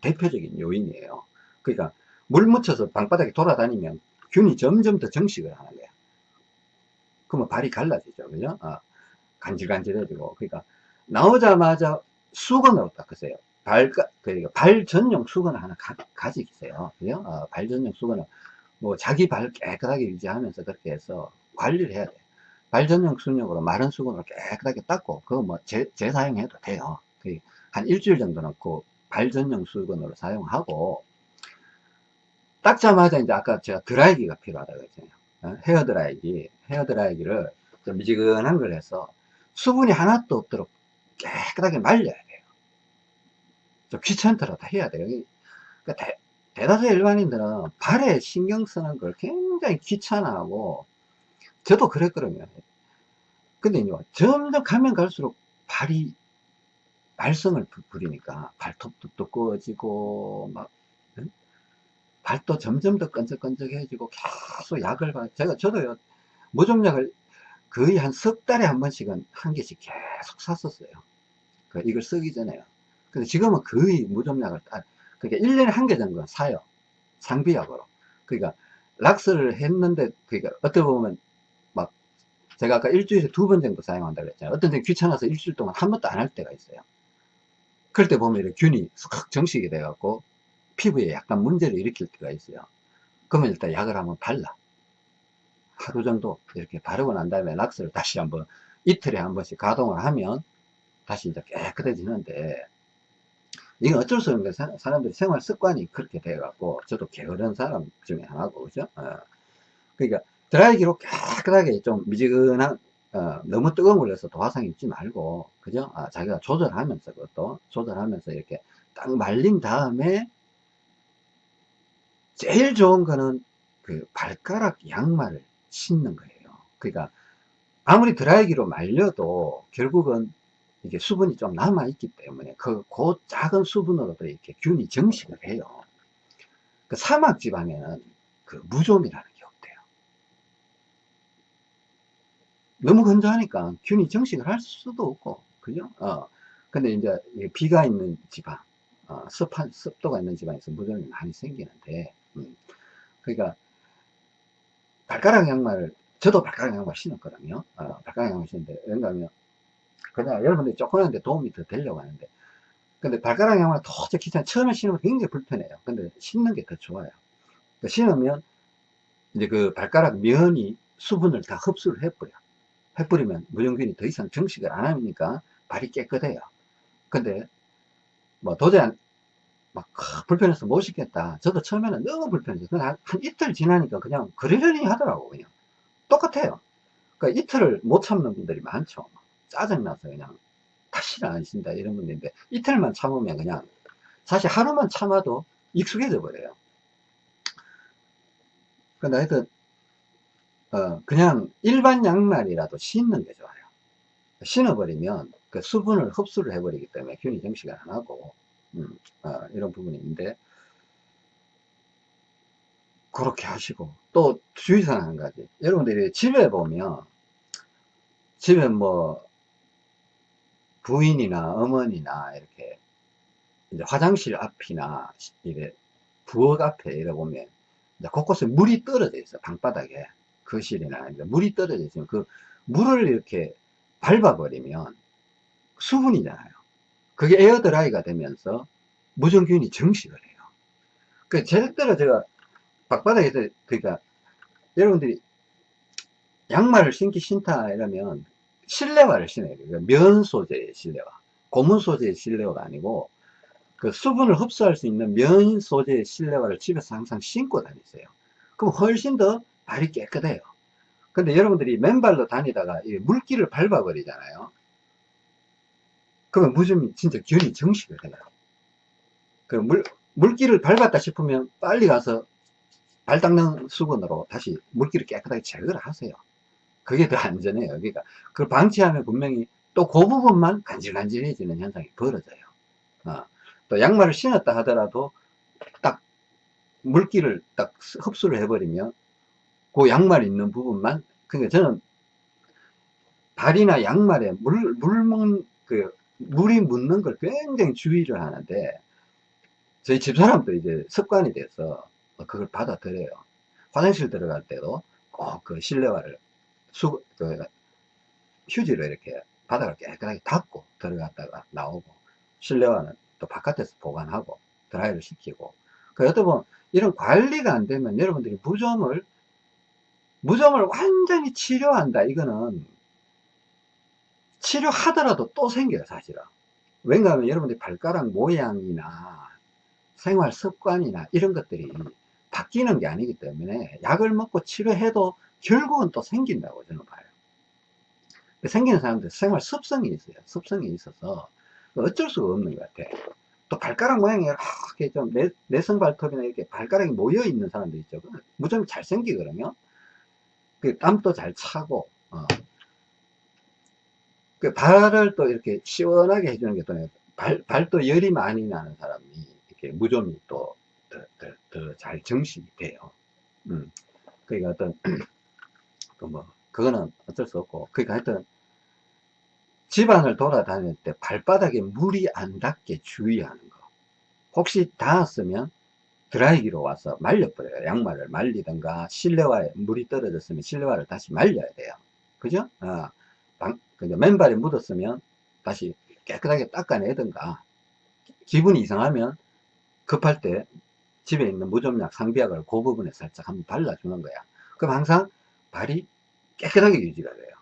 대표적인 요인이에요. 그러니까 물 묻혀서 방바닥에 돌아다니면 균이 점점 더 증식을 하는 거예요 그러면 발이 갈라지죠. 그죠? 어, 간질간질해지고. 그러니까, 나오자마자 수건으로 닦으세요. 발, 그러니까 발 전용 수건을 하나 가, 지세요 그죠? 어, 발 전용 수건을, 뭐, 자기 발 깨끗하게 유지하면서 그렇게 해서 관리를 해야 돼요. 발 전용 수건으로 마른 수건으로 깨끗하게 닦고, 그거 뭐, 재, 재사용해도 돼요. 한 일주일 정도는 그 발 전용 수건으로 사용하고, 닦자마자 이제 아까 제가 드라이기가 필요하다고 했잖아요. 어, 헤어 드라이기, 헤어드라이기를 좀 미지근한 걸 해서 수분이 하나도 없도록 깨끗하게 말려야 돼요. 좀 귀찮더라도 해야 돼요. 그러니까 대, 대다수 일반인들은 발에 신경 쓰는 걸 굉장히 귀찮아하고 저도 그랬거든요. 근데 이제 점점 가면 갈수록 발이 발성을 부리니까 발톱도 두꺼워지고 막 발도 점점 더 끈적끈적해지고 계속 약을 봐. 제가 저도요 무좀약을 거의 한 석 달에 한 번씩은 한 개씩 계속 샀었어요. 그 이걸 쓰기 전에요. 근데 지금은 거의 무좀약을 딱 그러니까 1년에 한 개 정도 사요. 상비약으로. 그러니까 락스를 했는데 그러니까 어떻게 보면 막 제가 아까 일주일에 두 번 정도 사용한다고 했잖아요. 어떤 데 귀찮아서 일주일 동안 한 번도 안 할 때가 있어요. 그럴 때 보면 이렇게 균이 싹 정식이 돼갖고 피부에 약간 문제를 일으킬 때가 있어요. 그러면 일단 약을 한번 발라. 하루 정도 이렇게 바르고 난 다음에 락스를 다시 한번 이틀에 한 번씩 가동을 하면 다시 이제 깨끗해지는데 이건 어쩔 수 없는 게 사람들이 생활 습관이 그렇게 돼 갖고 저도 게으른 사람 중에 하나고 그죠 어. 그러니까 드라이기로 깨끗하게 좀 미지근한 어, 너무 뜨거운 걸 해서 도화상 입지 말고 그죠 아, 자기가 조절하면서 그것도 조절하면서 이렇게 딱 말린 다음에 제일 좋은 거는 그 발가락 양말을 신는 거예요. 그러니까 아무리 드라이기로 말려도 결국은 이게 수분이 좀 남아 있기 때문에 그, 그 작은 수분으로도 이렇게 균이 정식을 해요. 그 사막 지방에는 그 무좀이라는 게 없대요. 너무 건조하니까 균이 정식을 할 수도 없고, 그죠? 어. 근데 이제 비가 있는 지방, 어, 습한, 습도가 있는 지방에서 무좀이 많이 생기는데, 음. 그러니까 발가락 양말 저도 발가락 양말 신었거든요. 어, 발가락 양말 신는데 왜냐하면 그냥 여러분들이 조금한데 도움이 더 되려고 하는데. 근데 발가락 양말 도저히 귀찮아. 처음에 신으면 굉장히 불편해요. 근데 신는 게 더 좋아요. 그러니까 신으면 이제 그 발가락 면이 수분을 다 흡수를 해버려 해버리면 무정균이 더 이상 정식을 안 하니까 발이 깨끗해요. 근데 뭐 도저히 안, 막 불편해서 못 신겠다. 저도 처음에는 너무 불편했어요. 한, 한 이틀 지나니까 그냥 그러려니 하더라고 그냥 똑같아요. 그러니까 이틀을 못 참는 분들이 많죠. 짜증나서 그냥 다시는 안 신다 이런 분들인데 이틀만 참으면 그냥 사실 하루만 참아도 익숙해져 버려요. 근데 하여튼 어, 그냥 일반 양말이라도 신는 게 좋아요. 신어버리면 그 수분을 흡수를 해버리기 때문에 균이 정식을 안 하고 음, 아, 이런 부분이 있는데 그렇게 하시고 또 주의사항 한 가지 여러분들이 집에 보면 집에 뭐 부인이나 어머니나 이렇게 이제 화장실 앞이나 이래 부엌 앞에 이래 보면 이제 곳곳에 물이 떨어져 있어 방바닥에 거실이나 이제 물이 떨어져 있으면 그 물을 이렇게 밟아버리면 수분이잖아요. 그게 air dry가 되면서 무정균이 증식을 해요. 그 절대로 제가 방바닥에서 그러니까 여러분들이 양말을 신기 신다 이러면 실내화를 신어야 돼요. 면 소재의 실내화. 고무 소재의 실내화가 아니고 그 수분을 흡수할 수 있는 면 소재의 실내화를 집에서 항상 신고 다니세요. 그럼 훨씬 더 발이 깨끗해요. 근데 여러분들이 맨발로 다니다가 물기를 밟아버리잖아요. 그러면 무좀이 진짜 균이 정식을 해요. 그 물, 물기를 밟았다 싶으면 빨리 가서 발 닦는 수건으로 다시 물기를 깨끗하게 제거를 하세요. 그게 더 안전해요. 그러니까 그걸 방치하면 분명히 또 그 부분만 간질간질해지는 현상이 벌어져요. 어. 또 양말을 신었다 하더라도 딱 물기를 딱 흡수를 해버리면 그 양말 있는 부분만 그러니까 저는 발이나 양말에 물, 물 먹, 그, 물이 묻는 걸 굉장히 주의를 하는데 저희 집사람도 이제 습관이 돼서 그걸 받아들여요. 화장실 들어갈 때도 꼭 그 실내화를 수, 그, 휴지로 이렇게 바닥을 깨끗하게 닦고 들어갔다가 나오고 실내화는 또 바깥에서 보관하고 드라이를 시키고 그 어떤 보면 이런 관리가 안 되면 여러분들이 무좀을 무좀을 완전히 치료한다 이거는 치료하더라도 또 생겨요 사실은. 왜냐하면 여러분들이 발가락 모양이나 생활 습관이나 이런 것들이 바뀌는 게 아니기 때문에 약을 먹고 치료해도 결국은 또 생긴다고 저는 봐요. 생기는 사람들 생활 습성이 있어요. 습성이 있어서 어쩔 수가 없는 것 같아. 또 발가락 모양이 이렇게 좀 내, 내성 발톱이나 이렇게 발가락이 모여 있는 사람들 있죠. 무좀 잘생기거든요. 그 땀도 잘 차고 어. 그 발을 또 이렇게 시원하게 해주는 게 또 발, 발도 열이 많이 나는 사람이 이렇게 무좀이 또더더잘 정식이 돼요. 음. 그러니까 어떤 [clears throat] 그 뭐 그거는 어쩔 수 없고 그러니까 하여튼 집안을 돌아다닐 때 발바닥에 물이 안 닿게 주의하는 거 혹시 닿았으면 드라이기로 와서 말려버려요 양말을 말리든가 실내화에 물이 떨어졌으면 실내화를 다시 말려야 돼요 그죠? 어, 방, 맨발에 묻었으면 다시 깨끗하게 닦아내든가. 기분이 이상하면 급할 때 집에 있는 무좀약 상비약을 그 부분에 살짝 한번 발라주는 거야. 그럼 항상 발이 깨끗하게 유지가 돼요.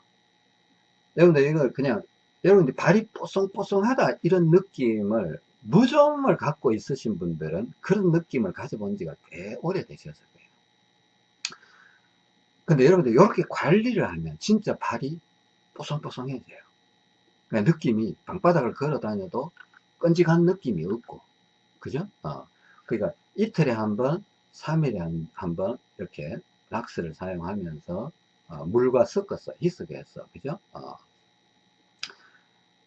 여러분들 이걸 그냥 여러분들 발이 뽀송뽀송하다 이런 느낌을 무좀을 갖고 있으신 분들은 그런 느낌을 가져본 지가 꽤 오래되셨을 거예요. 근데 여러분들 이렇게 관리를 하면 진짜 발이 뽀송뽀송해져요 그러니까 느낌이 방바닥을 걸어 다녀도 끈직한 느낌이 없고 그죠? 어. 그러니까 이틀에 한 번 3일에 한 번 이렇게 락스를 사용하면서 어, 물과 섞어서 희석해서 그죠? 어.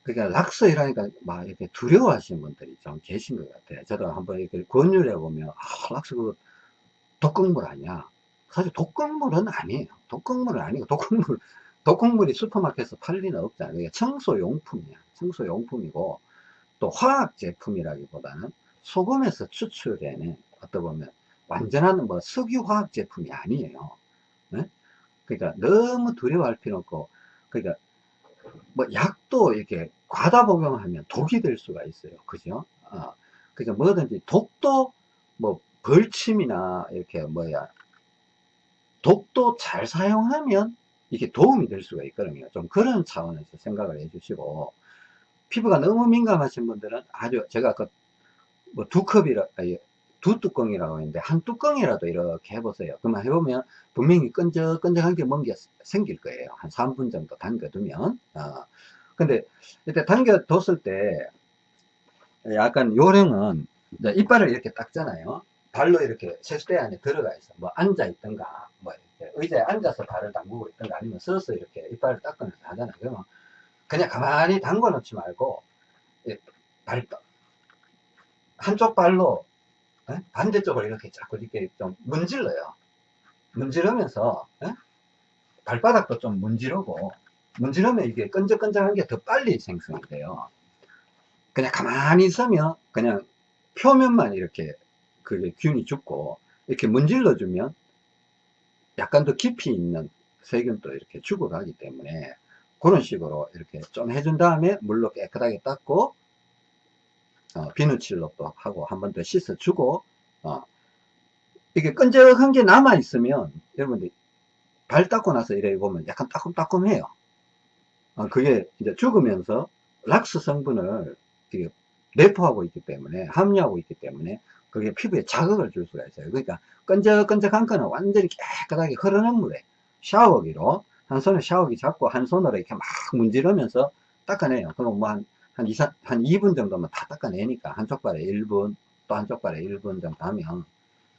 그러니까 락스 이라니까 막 이렇게 두려워 하시는 분들이 좀 계신 것 같아요. 저도 한번 이렇게 권유를 해보면, 아, 락스 그 독극물 아니야. 사실 독극물은 아니에요. 독극물은 아니고, 독극물, 독극물이 슈퍼마켓에서 팔 리는 없잖아요. 그게 청소용품이야. 청소용품이고, 또 화학 제품이라기보다는 소금에서 추출되는, 어떻게 보면, 완전한 뭐 석유화학 제품이 아니에요. 네? 그러니까 너무 두려워할 필요 없고, 그러니까 뭐 약도 이렇게 과다 복용하면 독이 될 수가 있어요. 그죠? 어, 그러니까 뭐든지 독도 뭐 벌침이나 이렇게 뭐야 독도 잘 사용하면 이게 도움이 될 수가 있거든요. 좀 그런 차원에서 생각을 해주시고 피부가 너무 민감하신 분들은 아주 제가 그 뭐 두 컵이라 두 뚜껑이라고 했는데 한 뚜껑이라도 이렇게 해보세요. 그러면 해보면 분명히 끈적끈적한 게 뭔가 생길 거예요. 한 3분 정도 담겨두면. 어. 근데 이때 당겨뒀을 때 약간 요령은 이빨을 이렇게 닦잖아요 발로 이렇게 세수대 안에 들어가 있어. 뭐 앉아 있던가 뭐 의자에 앉아서 발을 담그고 있던가 아니면 서서 이렇게 이빨을 닦으면서 하잖아요 그러면 그냥 가만히 담궈 놓지 말고 발 한쪽 발로 반대쪽으로 이렇게 자꾸 이렇게 좀 문질러요. 문지르면서 발바닥도 좀 문지르고 문지르면 이게 끈적끈적한 게 더 빨리 생성이 돼요. 그냥 가만히 있으면 그냥 표면만 이렇게 그게 균이 죽고 이렇게 문질러 주면 약간 더 깊이 있는 세균도 이렇게 죽어가기 때문에 그런 식으로 이렇게 좀 해준 다음에 물로 깨끗하게 닦고 어, 비누칠로 또 하고 한 번 더 씻어주고 어, 이게 끈적한 게 남아 있으면 여러분들 발 닦고 나서 이래 보면 약간 따끔따끔해요. 어, 그게 이제 죽으면서 락스 성분을 내포하고 있기 때문에 함유하고 있기 때문에 그게 피부에 자극을 줄 수가 있어요. 그러니까 끈적끈적한 거는 완전히 깨끗하게 흐르는 물에 샤워기로 한 손에 샤워기 잡고 한 손으로 이렇게 막 문지르면서 닦아내요. 그럼 뭐 한, 한, 2, 한 2분 정도면 다 닦아내니까 한쪽 발에 1분 또 한쪽 발에 1분 정도 하면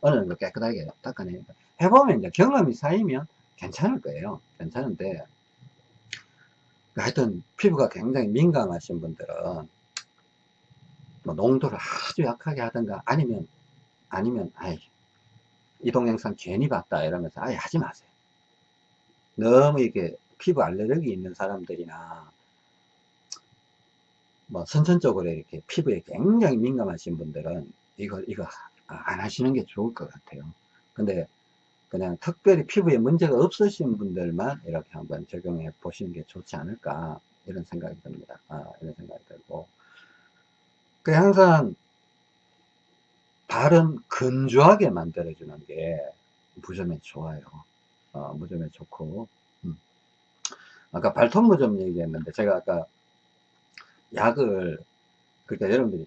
어느 정도 깨끗하게 닦아내니까. 해보면 이제 경험이 쌓이면 괜찮을 거예요. 괜찮은데. 하여튼 피부가 굉장히 민감하신 분들은 뭐 농도를 아주 약하게 하든가 아니면 아니면 아이 이 동영상 괜히 봤다 이러면서 아예 하지 마세요. 너무 이게 피부 알레르기 있는 사람들이나 뭐 선천적으로 이렇게 피부에 굉장히 민감하신 분들은 이거 이거 안 하시는 게 좋을 것 같아요. 근데 그냥 특별히 피부에 문제가 없으신 분들만 이렇게 한번 적용해 보시는 게 좋지 않을까 이런 생각이 듭니다. 아, 이런 생각이 들고 그 항상 발은 건조하게 만들어주는 게 무좀에 좋아요 어, 무좀에 좋고 음. 아까 발톱 무좀 얘기했는데 제가 아까 약을 그러니까 여러분들이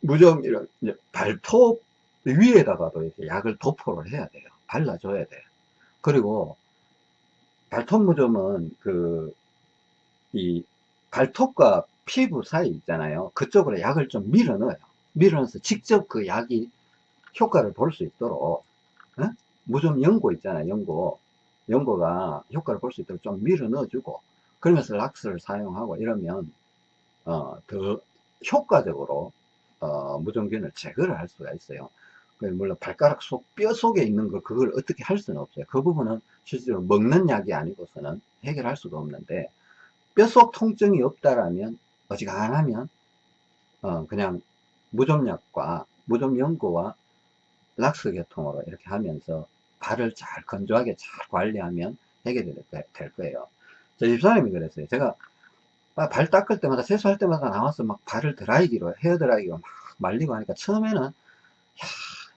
무좀 이런 발톱 위에다가도 이렇게 약을 도포를 해야 돼요. 발라줘야 돼요. 그리고 발톱 무좀은 그, 이 발톱과 피부 사이 있잖아요. 그쪽으로 약을 좀 밀어 넣어요. 밀어 넣어서 직접 그 약이 효과를 볼 수 있도록, 어? 무좀 연고 있잖아요. 연고. 연고가 효과를 볼 수 있도록 좀 밀어 넣어주고, 그러면서 락스를 사용하고 이러면, 어, 더 효과적으로, 어, 무좀균을 제거를 할 수가 있어요. 그 물론 발가락 속, 뼈 속에 있는 거, 그걸 어떻게 할 수는 없어요. 그 부분은 실제로 먹는 약이 아니고서는 해결할 수가 없는데, 뼈속 통증이 없다라면, 어지간하면, 어, 그냥 무좀약과 무좀연고와 락스 계통으로 이렇게 하면서 발을 잘 건조하게 잘 관리하면 해결될 거예요. 저 집사람이 그랬어요. 제가 발 닦을 때마다 세수할 때마다 나와서 막 발을 드라이기로 헤어 드라이기로 막 말리고 하니까 처음에는 야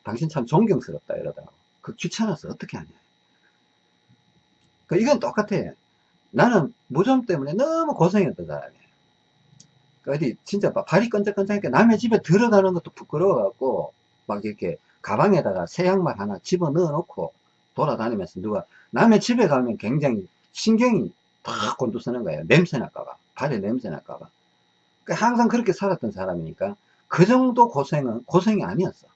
당신 참 존경스럽다 이러더라고 그 귀찮아서 어떻게 하냐 그 이건 똑같아 나는 무좀 때문에 너무 고생했던 사람이에요 그 어디 진짜 발이 끈적끈적하니까 남의 집에 들어가는 것도 부끄러워 갖고 막 이렇게 가방에다가 새 양말 하나 집어 넣어 놓고 돌아다니면서 누가 남의 집에 가면 굉장히 신경이 탁 곤두서는 거예요. 냄새 날까봐. 발에 냄새 날까봐. 그 항상 그렇게 살았던 사람이니까 그 정도 고생은 고생이 아니었어.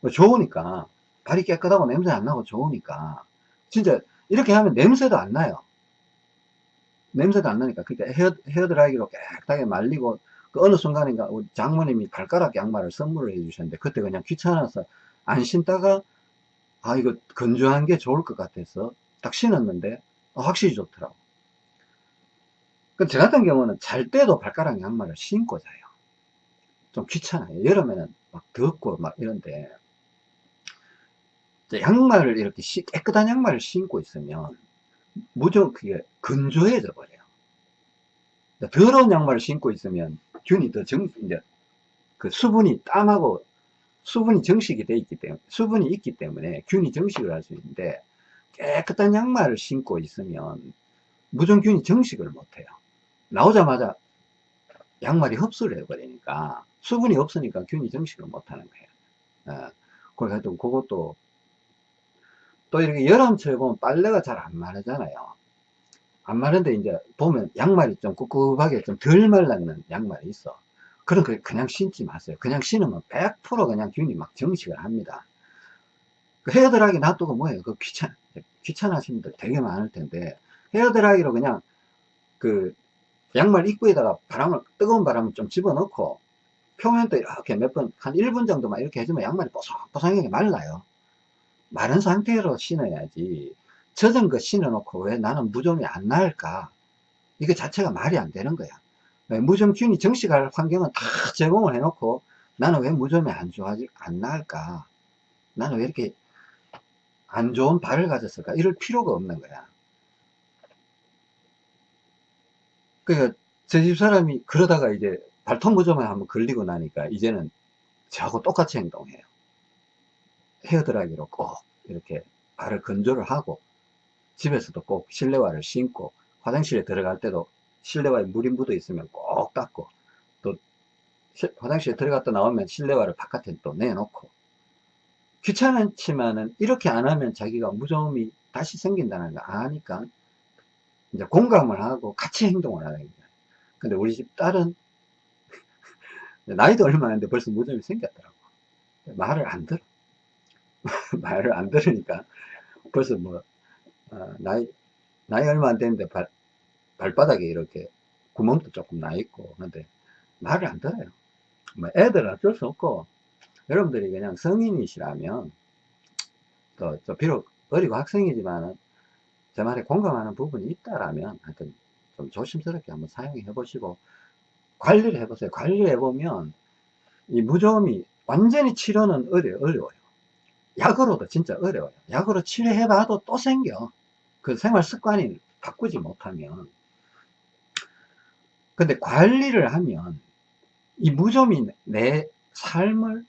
뭐 좋으니까. 발이 깨끗하고 냄새 안 나고 좋으니까. 진짜 이렇게 하면 냄새도 안 나요 냄새도 안 나니까. 그러니까 헤어, 헤어드라이기로 깨끗하게 말리고 그 어느 순간인가 장모님이 발가락 양말을 선물을 해 주셨는데 그때 그냥 귀찮아서 안 신다가 아 이거 건조한 게 좋을 것 같아서 딱 신었는데 어, 확실히 좋더라고. 저 같은 경우는 잘 때도 발가락 양말을 신고 자요. 좀 귀찮아요. 여름에는 막 덥고 막 이런데 양말을 이렇게 깨끗한 양말을 신고 있으면 무조건 그게 건조해져 버려요. 더러운 양말을 신고 있으면 균이 더 정, 이제 그 수분이 땀하고 수분이 정식이 돼 있기 때문에 수분이 있기 때문에 균이 정식을 할 수 있는데 깨끗한 양말을 신고 있으면 무정균이 정식을 못해요. 나오자마자 양말이 흡수를 해버리니까 수분이 없으니까 균이 정식을 못하는 거예요. 어, 그래서 그것도 또 이렇게 여름철에 보면 빨래가 잘 안 마르잖아요. 안 마른데 이제 보면 양말이 좀 꿉꿉하게 좀 덜 말랐는 양말이 있어. 그런 거 그냥 신지 마세요. 그냥 신으면 100% 그냥 균이 막 정식을 합니다. 그 헤어드라이기 놔두고 뭐예요? 그 귀찮, 귀찮아하시는 분들 되게 많을 텐데, 헤어드라이기로 그냥 그 양말 입구에다가 바람을, 뜨거운 바람을 좀 집어넣고, 표면도 이렇게 몇 번, 한 1분 정도만 이렇게 해주면 양말이 뽀송뽀송하게 말라요. 마른 상태로 신어야지 젖은 거 신어놓고 왜 나는 무좀이 안 나을까? 이게 자체가 말이 안 되는 거야. 무좀균이 정식할 환경은 다 제공을 해놓고 나는 왜 무좀이 안 좋아지, 안 나을까? 나는 왜 이렇게 안 좋은 발을 가졌을까? 이럴 필요가 없는 거야. 그러니까 저집 사람이 그러다가 이제 발톱 무좀에 한번 걸리고 나니까 이제는 저하고 똑같이 행동해요. 헤어드라이기로 꼭 이렇게 발을 건조를 하고 집에서도 꼭 실내화를 신고 화장실에 들어갈 때도 실내화에 물이 묻어 있으면 꼭 닦고 또 화장실에 들어갔다 나오면 실내화를 바깥에 또 내놓고 귀찮지만은 이렇게 안 하면 자기가 무좀이 다시 생긴다는 거 아니까 이제 공감을 하고 같이 행동을 하는 거예요. 근데 우리 집 딸은 [laughs] 나이도 얼마 안 됐는데 벌써 무좀이 생겼더라고. 말을 안 들어. [laughs] 말을 안 들으니까 벌써 뭐 어, 나이 나이 얼마 안 됐는데 발, 발바닥에 이렇게 구멍도 조금 나 있고 근데 말을 안 들어요. 뭐 애들은 어쩔 수 없고 여러분들이 그냥 성인이시라면 또 비록 어리고 학생이지만은 제 말에 공감하는 부분이 있다라면 하여튼 좀 조심스럽게 한번 사용해 보시고 관리를 해 보세요. 관리를 해 보면 이 무좀이 완전히 치료는 어려, 어려워요. 약으로도 진짜 어려워요. 약으로 치료해봐도 또 생겨. 그 생활 습관이 바꾸지 못하면. 근데 관리를 하면 이 무좀이 내 삶을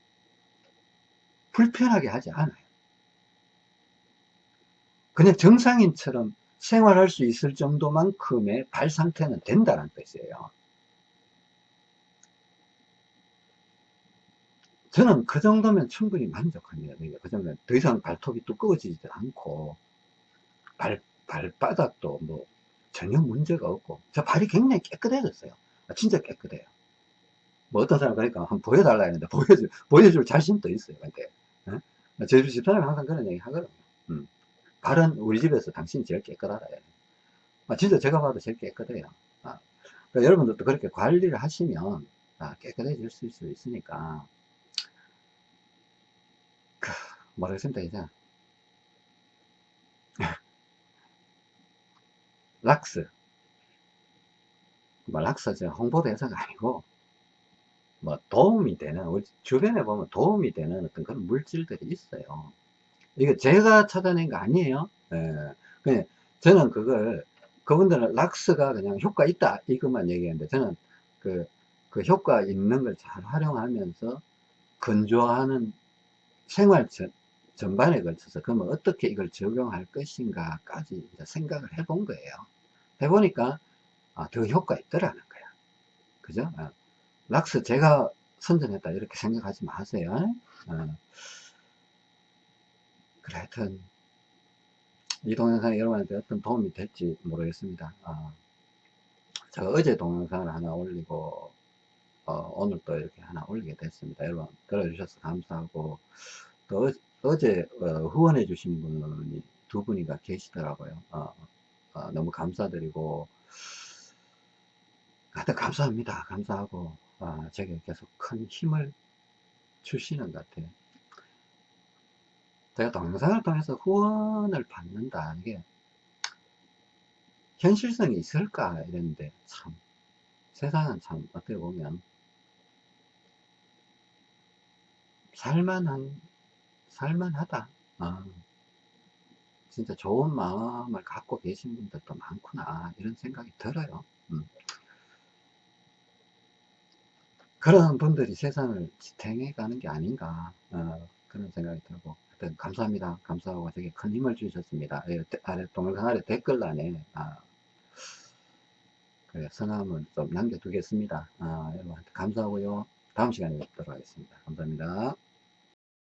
불편하게 하지 않아요. 그냥 정상인처럼 생활할 수 있을 정도만큼의 발 상태는 된다는 뜻이에요. 저는 그 정도면 충분히 만족합니다. 그 정도면 더 이상 발톱이 두꺼워지지 않고 발, 발바닥도 뭐 전혀 문제가 없고 저 발이 굉장히 깨끗해졌어요. 아, 진짜 깨끗해요. 뭐 어떤 사람 그러니까 한번 보여달라 했는데 보여줄, 보여줄 자신도 있어요. 근데 어? 제 집사람이 항상 그런 얘기 하거든요. 음. 발은 우리 집에서 당신이 제일 깨끗하다. 아, 진짜 제가 봐도 제일 깨끗해요. 아, 그러니까 여러분들도 그렇게 관리를 하시면 아, 깨끗해질 수 있으니까 그, 모르겠습니다 이제 [laughs] 락스. 뭐 락스 저 홍보 대사가 아니고 뭐 도움이 되는 우리 주변에 보면 도움이 되는 어떤 그런 물질들이 있어요. 이거 제가 찾아낸 거 아니에요? 예. 그냥 저는 그걸 그분들은 락스가 그냥 효과 있다 이것만 얘기했는데 저는 그, 그 효과 있는 걸 잘 활용하면서 건조하는 생활 전, 전반에 걸쳐서 그러면 어떻게 이걸 적용할 것인가까지 생각을 해본 거예요. 해보니까 아, 더 효과 있더라는 거야. 그죠? 아, 락스 제가 선전했다 이렇게 생각하지 마세요. 아, 그래 하여튼 이 동영상이 여러분한테 어떤 도움이 될지 모르겠습니다. 아, 제가 어제 동영상을 하나 올리고 어, 오늘 또 이렇게 하나 올리게 됐습니다. 여러분 들어주셔서 감사하고 또 어, 제 어, 후원해 주신 분이 두 분이가 계시더라고요. 어, 어, 너무 감사드리고 하여튼 감사합니다. 감사하고 아, 제게 계속 큰 힘을 주시는 것 같아요. 제가 동영상을 통해서 후원을 받는다 이게 현실성이 있을까 이랬는데 참 세상은 참 어떻게 보면 살만한 살만하다. 아, 진짜 좋은 마음을 갖고 계신 분들도 많구나 이런 생각이 들어요. 음. 그런 분들이 세상을 지탱해 가는 게 아닌가 어, 그런 생각이 들고 하여튼 감사합니다. 감사하고 되게 큰 힘을 주셨습니다. 예, 아래 동영상 아래 댓글란에 아, 그래, 성함을 좀 남겨두겠습니다. 아, 여러분 감사하고요. 다음 시간에 뵙도록 하겠습니다. 감사합니다